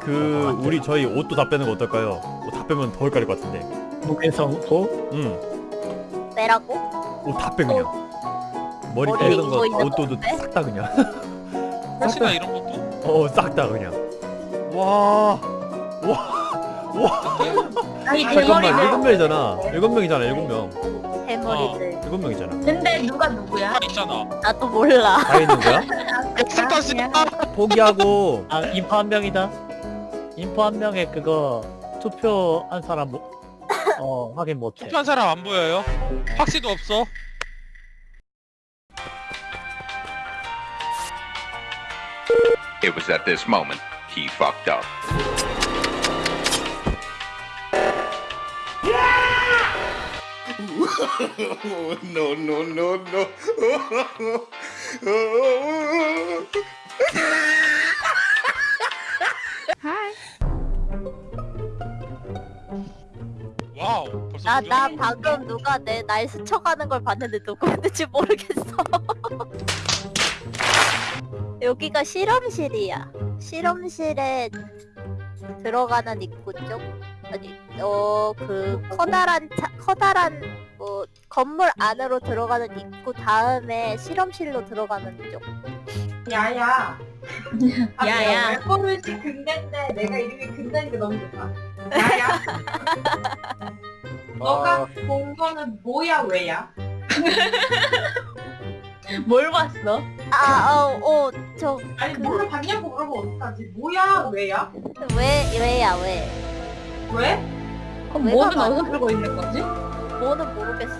그 우리 저희 옷도 다 빼는 거 어떨까요? 옷 다 빼면 더 헷갈릴 것 같은데. 무게성도 응. 빼라고? 옷 다 빼 그냥. 머리 머리 빼는 거, 이거 옷도 건데? 싹다 그냥. 혹시나 이런 것도? 어, 싹 다 그냥. 와. 아니 잠깐만, 대머리들 일곱 명이잖아. 일곱 명이잖아, 일곱 명. 대머리들. 일곱 명이잖아. 근데 누가 누구야? 다 있잖아. 나도 몰라. 다 있는 거야? 씨. 포기하고. 아 인포 한 명이다 인포 한 명에 그거 투표한 사람 뭐, 어 확인 못해 투표한 사람 안 보여요? 확시도 없어. It was at this moment he fucked up. no, no, no, no. 와우. 벌써 나, 두나 명? 방금 누가 내 날 스쳐가는 걸 봤는데 누구였는지 모르겠어. 여기가 실험실이야. 실험실에 들어가는 입구 쪽? 아니, 어, 그, 커다란, 차, 커다란, 뭐, 건물 안으로 들어가는 입구 다음에 실험실로 들어가는 쪽. 야야. 아, 야야. 근대인데 내가 이름이 근대니까 너무 좋다. 야야. 너가 본 거는 뭐야 왜야? 뭘 봤어? 아, 어, 어, 저, 아니 그- 뭘로 봤냐고 물어보면 어떡하지? 뭐야 왜야? 왜, 왜야, 왜? 왜? 그럼 왜가 뭐는 많아? 어디서 들고 있는 거지? 뭐는 모르겠어.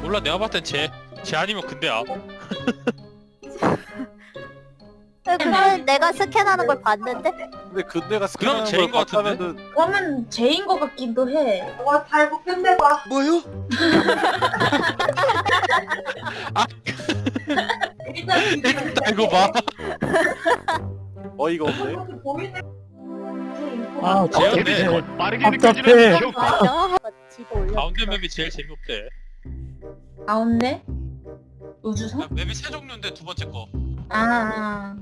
몰라 내가 봤을 땐 쟤. 쟤 아니면 근데야. 근데 내가 스캔하는 걸 봤는데? 근데 그때가 그럼 스캔하는 걸것 같은데? 봤다면은 그러면 제인 거 같기도 해. 와 달고 끝내봐. 뭐요? 일단 일단 이거 봐. 어이가 없네. 이렇게 보이네. 아. 답답해 맞아. 지도 올려. 가운데 맵이 제일 재미없대. 가운데? 우주선? 야, 맵이 세 종류인데 두 번째 거. 아.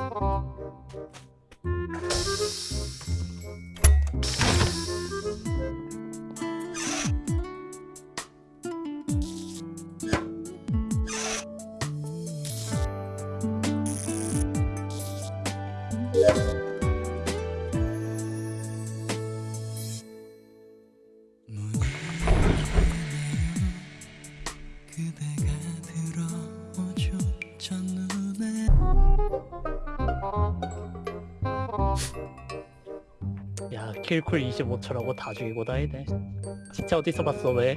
Thank you. 야 킬쿨 25초라고 다 죽이고 다니네 진짜 어디서 봤어 왜?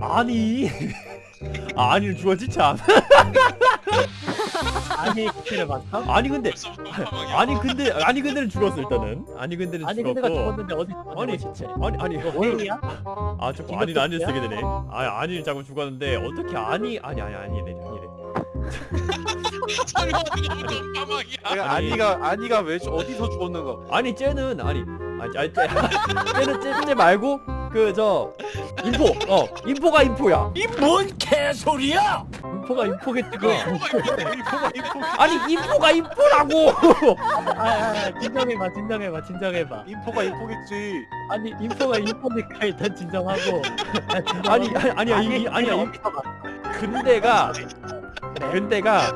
아니. 아, 아니, 죽었지, 참. 아니 킬을 봤어? 아니, 근데. 아니, 근데, 아니, 근데는 죽었어, 일단은. 아니, 근데는 아니 죽었고. 근데가 죽었는데 어디서 아니, 아니 진짜 아니, 아니. 회의야? 아, 자꾸 아니, 아니? 쓰게 되네. 아, 아니, 자꾸 죽었는데, 어떻게 아니, 아니, 아니, 아니래, 아니 아니. 아니가 아니가 왜 죽- 어디서 죽었는가? 아니, 쟤는, 아니, 아니, 아니, 쟤, 쟤는, 쟤, 쟤 말고, 그, 저, 인포, 어, 인포가 인포야. 인포가 인포겠지 그 인포가 인포 아니, 인포가 인포라고! 아, 아, 아, 진정해봐 진정해봐 진정해봐 인포가 인포겠지. 아니 인포가 인포니까 일단 진정하고 아. 아니, 아니, 아니야, 이, 이- 아니야, 이? 근데가, 근데가,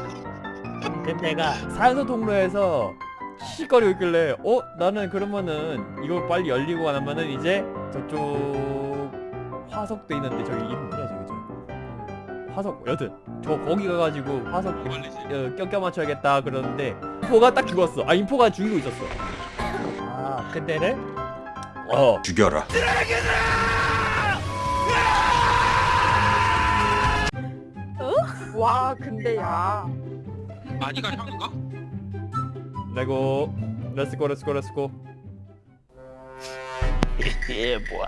근데가 사연소 통로에서 시시거리고 있길래 어? 나는 그러면은 이거 빨리 열리고 나면은 이제 저쪽 화석도 있는데 저기 이름 뭐야 저기 저 화석 여튼 저 거기 가가지고 화석 뭐? 어, 껴껴 맞춰야겠다 그러는데 인포가 딱 죽었어 아 인포가 죽이고 있었어 아 근데를 어 죽여라. 와 근데 야. 아니가 형인가? 레고 렛츠고 렛츠고 렛츠고 예 뭐야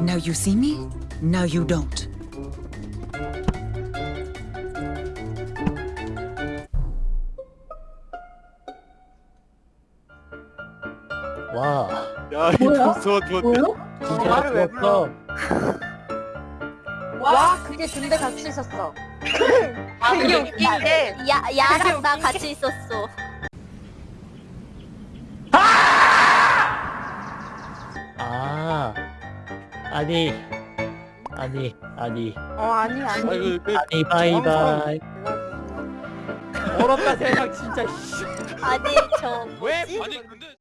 Now you see me, now you don't. 야 뭐야? 임포스터 죽었네. 뭐요? 진짜 말을 왜 죽었어. 와 그게 군대 같이 있었어. 아, 그게 웃긴 게 야 야랑 나 같이 있었어. 아 아니 아니 아니 어 아니 아니. 아이고 그 아니 바이바이. 얼었다 세상 진짜 씨. 아니 저왜 아니 근데